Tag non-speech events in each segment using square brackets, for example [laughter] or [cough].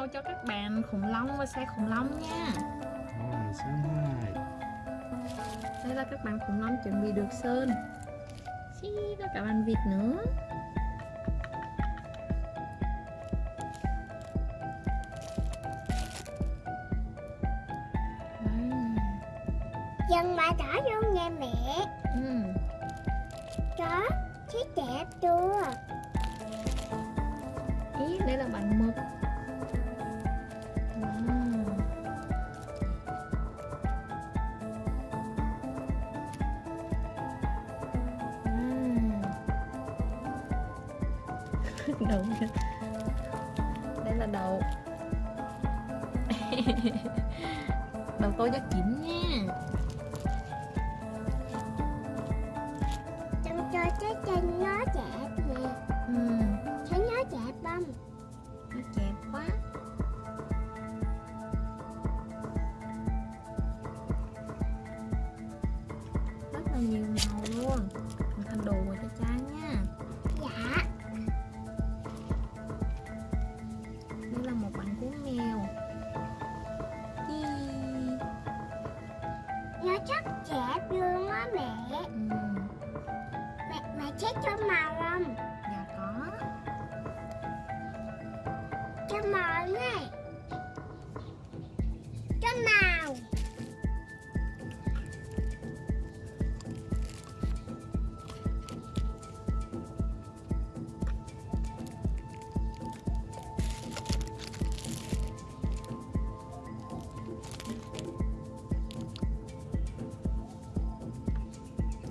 màu cho các bạn khủng long và xe khủng long nha. Rồi, số 2 Đây là các bạn khủng long chuẩn bị được sơn. Xí, có cả bạn vịt nữa. Dân mà trả vô nha mẹ. Ừ. Chó thấy đẹp chưa? Ý, đây là bạn mực [laughs] đầu kìa. đây là đầu [laughs] đầu tôi rất kín nha. Trong cho trái chân nó đẹp nè. Ừ, Thấy nó đẹp không nó đẹp quá. Rất là nhiều màu Cho màu này. Cho màu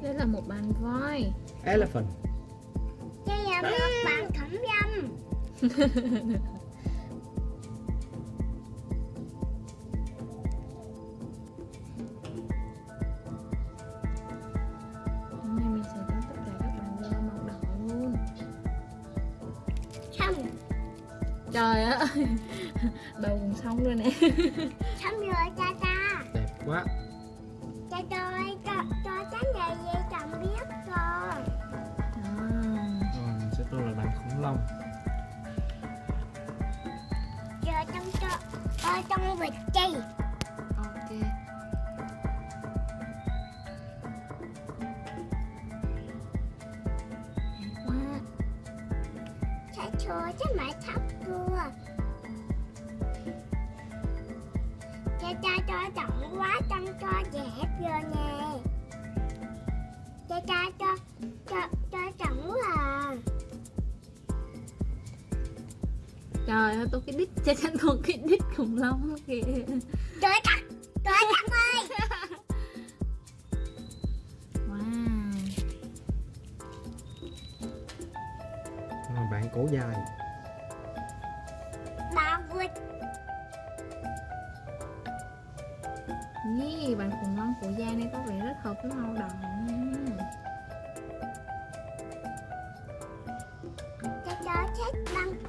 đây là một bạn voi. Elephant Đây là một bạn khổng dâm [laughs] trời ơi. [laughs] Đầu cũng xong rồi nè. [laughs] Xong rồi cha cha Đẹp quá. Cha cho cho, cho trái này về chồng biết rồi. À, Rồi, mình sẽ tô là bạn khủng long. Giờ trong cho Ở trong vịt chi Cho trái mãi thấp cưa Cha cha cho trọng quá trong cho dẹp rồi nè. Cha cha cho cho cho trọng quá à. Trời ơi tôi cái đít cha cha tôi cái đít khủng long kìa. Trời chắc Trời chắc cổ dài Bà vịt Ý, bạn khủng long của da này có vẻ rất hợp với màu đỏ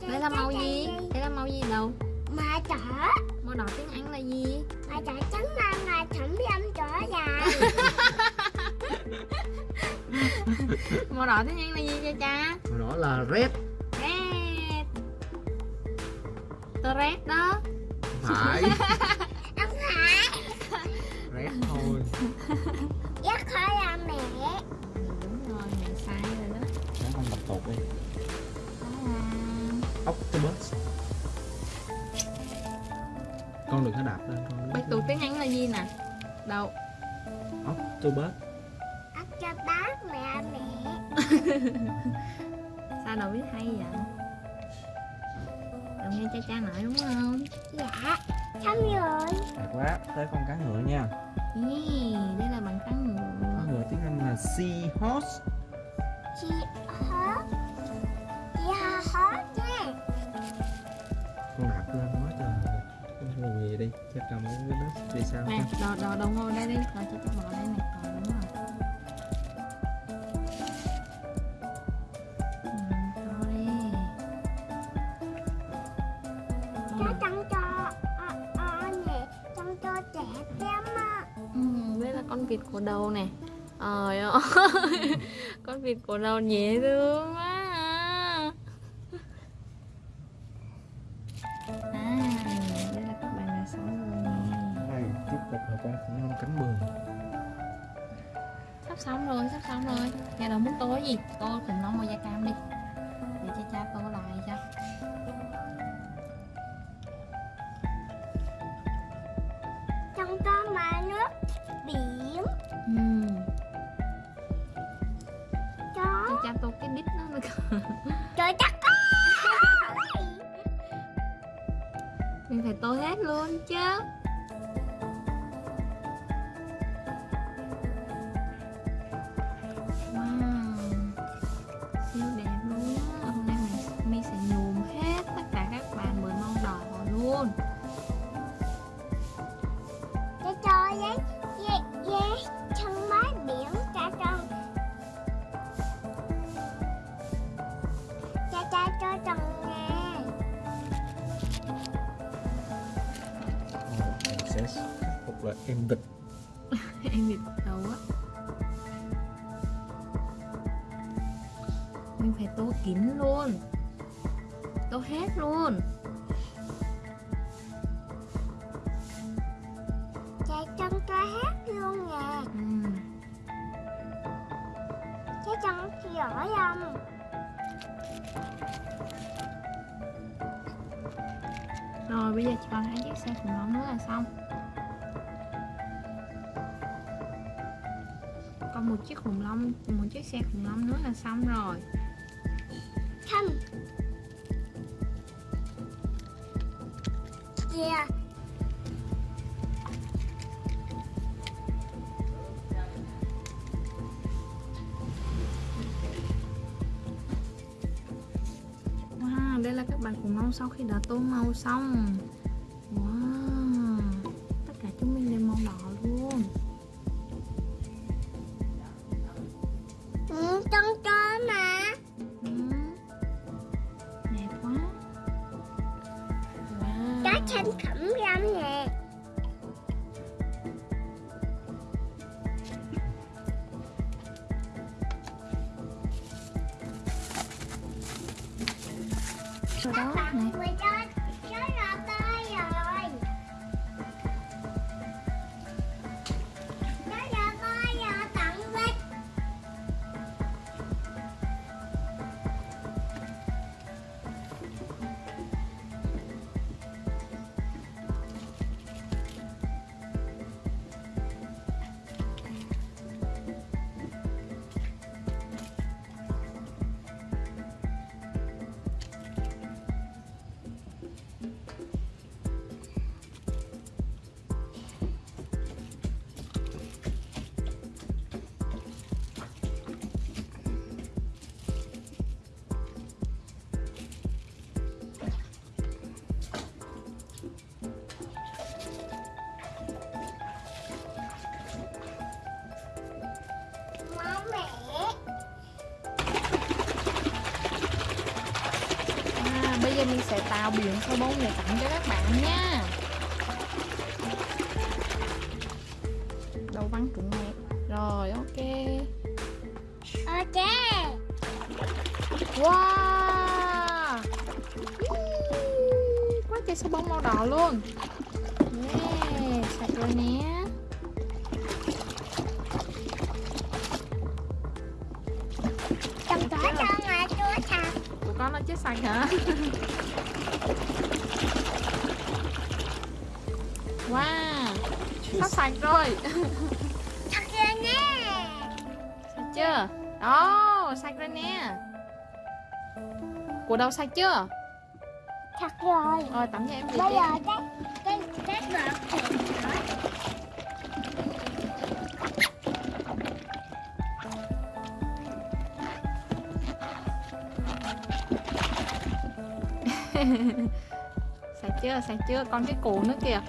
Đây là màu gì? Đây là màu gì đâu? Mà đỏ Màu đỏ tiếng Anh là gì? Mà đỏ trắng mà mà thẩm dâm trở dài [laughs] Màu đỏ tiếng Anh là gì cha cha? Màu đỏ là Red Red đó. Không phải. [laughs] Không phải. Red thôi. Giác khỏi là mẹ. Đúng rồi, mẹ sai rồi đó. Để con đập tột đi. Đó là Octopus. Con đừng có đạp lên con Bạch tuộc tiếng Anh là gì nè? Đâu? Octopus. Bác mẹ mẹ. [laughs] Sao đâu biết hay vậy? Đừng nghe cha cha nói đúng không? Dạ Xong rồi Đẹp quá Tới con cá ngựa nha. Ý, đây là bằng cá Cá ngựa ngựa tiếng Anh là seahorse. Chị hó Chị hó hó nha. Con đạp lên quá trời. Con lùi về đi Chắc cầm cái đất đi sao Nè, đồ, đồ, đồ ngồi đây đi. Rồi cho cha bỏ đây nè vịt cổ đầu này. Trời ơi. [laughs] Con vịt cổ đầu dễ thương quá à. à, đây là các bạn là sống rồi nè. Đây, tiếp tục là con khủng long cánh bường Sắp xong rồi, sắp xong rồi. Nhà đầu muốn tô gì? Tô khủng long màu da cam đi. Trời chắc có mình phải tô hết luôn chứ. Wow. Siêu đẹp luôn á. Hôm nay mình mi là em địch [laughs] em bị đầu á. Mình phải tô kín luôn. Tô hết luôn. Cha chân cho hết luôn nè. Ừ. cha chân giỏi không rồi bây giờ chỉ còn hai chiếc xe khủng long nữa là xong còn một chiếc khủng long một chiếc xe khủng long nữa là xong rồi. Không kìa wow đây là các bạn khủng long sau khi đã tô màu xong. Wow sau đó bạn này sẽ tạo biển số bông để tặng cho các bạn nha. Đầu văn trụng đẹp rồi ok. Ok. Wow. Quá trời số bông màu đỏ luôn. Yeah, sạch rồi nè. Chồng có cho con nó chết sạch hả? [laughs] Wow sắp sạch rồi. [laughs] Thật rồi nè sạch chưa? Đó sạch rồi nè. Của đâu sạch chưa? Thật rồi. Rồi tắm cho em gì Bây đi. giờ cái sạch chưa sạch chưa còn cái củ nữa kìa.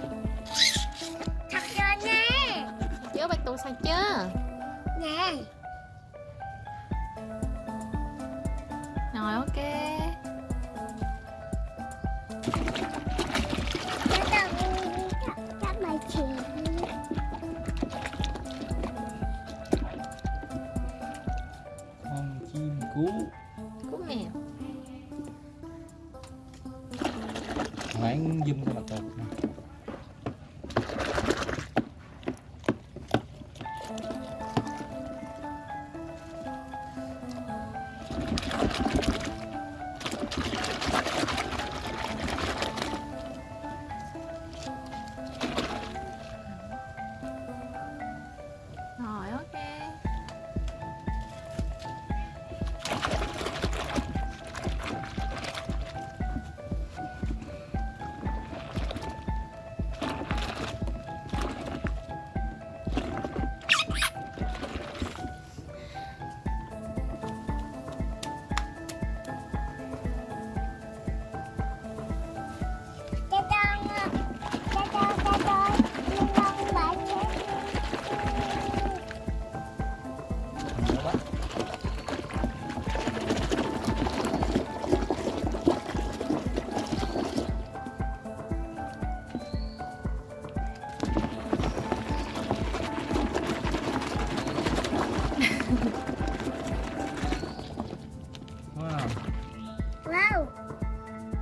Wow.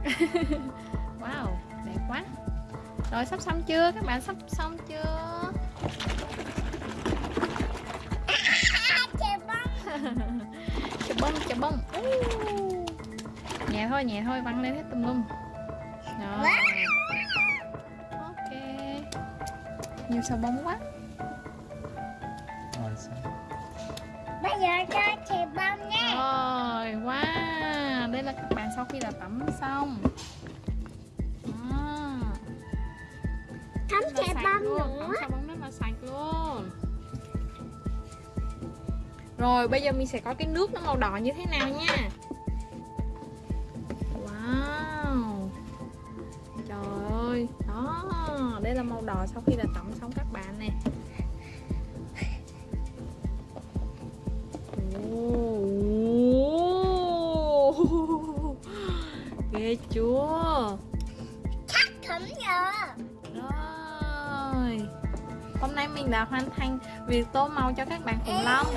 [laughs] wow đẹp quá. Rồi sắp xong chưa? Các bạn sắp xong chưa? Chà bông chà bông. อู้. nhẹ thôi nhẹ thôi văng lên hết tùm lum. Rồi. Ok. Nhiều sà bông quá. Rồi xong. bây giờ cho chè bông nha. Rồi wow. Đây là các bạn sau khi là tắm xong. Là chè bông nữa rồi bây giờ mình sẽ có cái nước nó màu đỏ như thế nào nha. Wow. Trời ơi đó đây là màu đỏ sau khi là tắm xong các bạn nè. Ồ. ghê chưa? Chắc thấm rồi rồi. Hôm nay mình đã hoàn thành việc tô màu cho các bạn khủng long